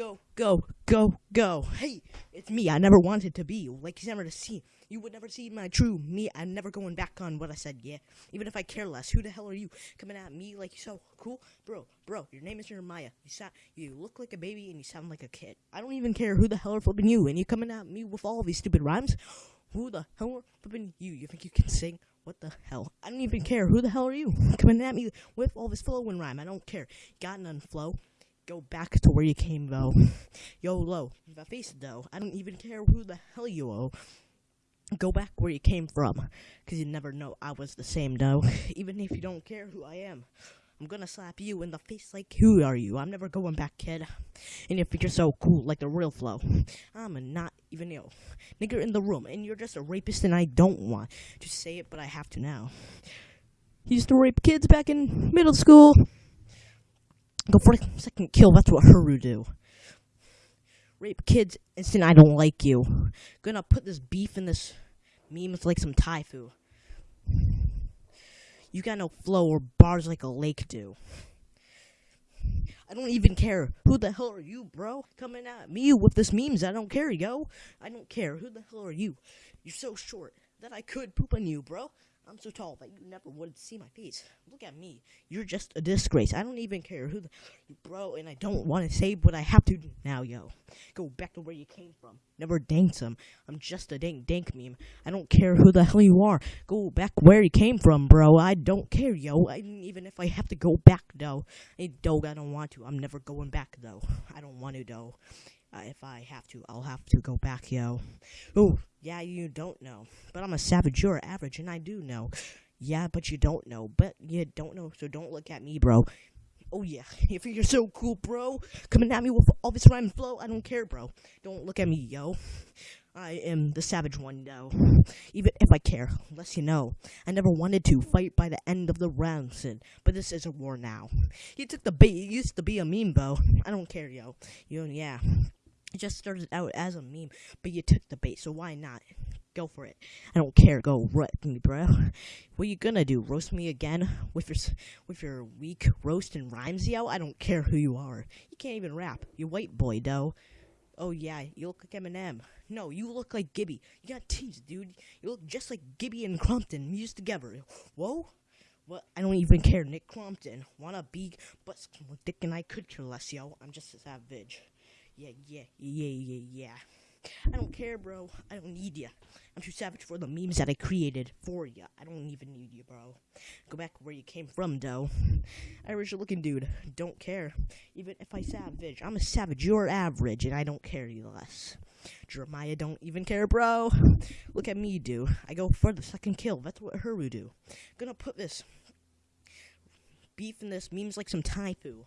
go, go, go, go. Hey, it's me. I never wanted to be. Like you never to see. You would never see my true me. I'm never going back on what I said. Yeah, even if I care less. Who the hell are you coming at me like you so cool, bro? Bro, your name is Jeremiah. You sound, you look like a baby and you sound like a kid. I don't even care who the hell are flipping you, and you coming at me with all these stupid rhymes. Who the hell are flipping you? You think you can sing? What the hell? I don't even care. Who the hell are you coming at me with all this flow and rhyme? I don't care. Got none flow go back to where you came, though. Yo, low, the face, though. I don't even care who the hell you owe. Go back where you came from, because you never know I was the same, though. even if you don't care who I am. I'm gonna slap you in the face like, who are you? I'm never going back, kid. And if you're so cool, like the real flow, I'm not even yo nigger in the room, and you're just a rapist, and I don't want to say it, but I have to now. He used to rape kids back in middle school. Go for a second kill, that's what Haru do. Rape kids, instant I don't like you. Gonna put this beef in this meme with like some Taifu. You got no flow or bars like a lake do. I don't even care. Who the hell are you, bro? Coming at me with this memes. I don't care, yo. I don't care. Who the hell are you? You're so short that I could poop on you, bro. I'm so tall that you never would see my face. Look at me. You're just a disgrace. I don't even care who the bro, and I don't want to say what I have to do now, yo. Go back to where you came from. Never danked some. I'm just a dank dank meme. I don't care who the hell you are. Go back where you came from, bro. I don't care, yo. I, even if I have to go back, though. Hey, dog, I don't want to. I'm never going back, though. I don't want to, though. Uh, if I have to, I'll have to go back, yo. Oh, yeah, you don't know. But I'm a savage, you're average, and I do know. Yeah, but you don't know. But you don't know, so don't look at me, bro. Oh, yeah. If you're so cool, bro, coming at me with all this rhyme flow, I don't care, bro. Don't look at me, yo. I am the savage one, though. Even if I care, less you know. I never wanted to fight by the end of the round, Sid. But this is a war now. You took the bait. You used to be a meme, bro. I don't care, yo. You, yeah. It just started out as a meme, but you took the bait, so why not? Go for it. I don't care. Go rip me, bro. What you gonna do? Roast me again with your with your weak roast and rhymes, yo? I don't care who you are. You can't even rap. You white boy, though. Oh yeah, you look like Eminem. No, you look like Gibby. You got teeth, dude. You look just like Gibby and Crompton used together. Whoa. What? I don't even care. Nick Crompton. Wanna be, but Dick and I could care less, yo. I'm just a savage. Yeah, yeah, yeah, yeah, yeah. I don't care, bro. I don't need ya. I'm too savage for the memes that I created for ya. I don't even need you, bro. Go back where you came from, though. Irish looking dude. Don't care. Even if I savage. I'm a savage. You're average, and I don't care you less. Jeremiah don't even care, bro. Look at me, dude. I go for the second kill. That's what Haru do. Gonna put this beef in this memes like some Taifu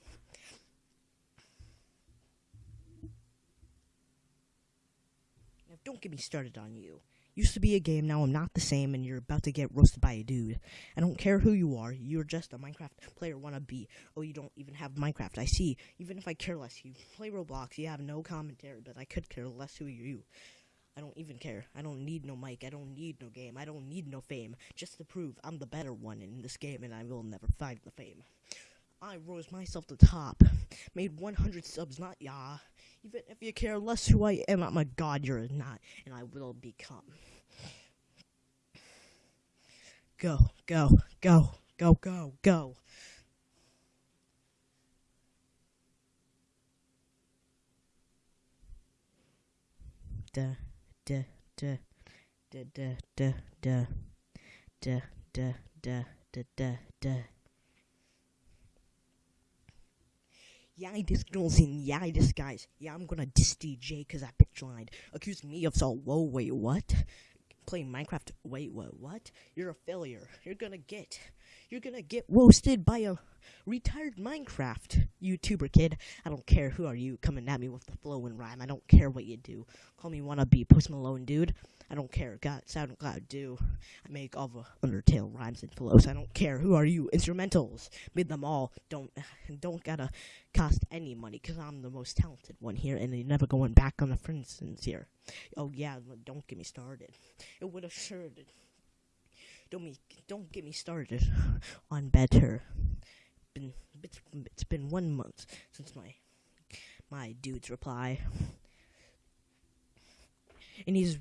don't get me started on you. Used to be a game, now I'm not the same, and you're about to get roasted by a dude. I don't care who you are, you're just a Minecraft player wannabe. Oh, you don't even have Minecraft, I see. Even if I care less, you play Roblox, you have no commentary, but I could care less who you. I don't even care. I don't need no mic. I don't need no game. I don't need no fame. Just to prove I'm the better one in this game and I will never find the fame. I rose myself to top. Made 100 subs, not ya. Even if you care less who I am, I'm a god you're not, and I will become. Go, go, go, go, go, go. Da, da, da, da, da, da, da, da, da, da, da da da. Yeah, I diss and yeah, I diss guys. Yeah, I'm gonna diss DJ cause that bitch lied. Accuse me of so whoa, wait, what? Playing Minecraft, wait, what, what? You're a failure. You're gonna get, you're gonna get roasted by a retired Minecraft YouTuber kid. I don't care who are you coming at me with the flow and rhyme. I don't care what you do. Call me wannabe Post Malone, dude. I don't care. God, SoundCloud, do. I make all the Undertale rhymes and flows. I don't care. Who are you? Instrumentals. Made them all. Don't don't gotta cost any money because I'm the most talented one here, and you're never going back on the friends here. Oh yeah, don't get me started. It would have sure. Don't me don't get me started on better. Been it's, it's been one month since my my dude's reply, and he's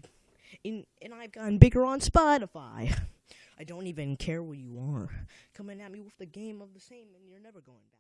in, and I've gotten bigger on Spotify. I don't even care where you are. Coming at me with the game of the same, and you're never going back.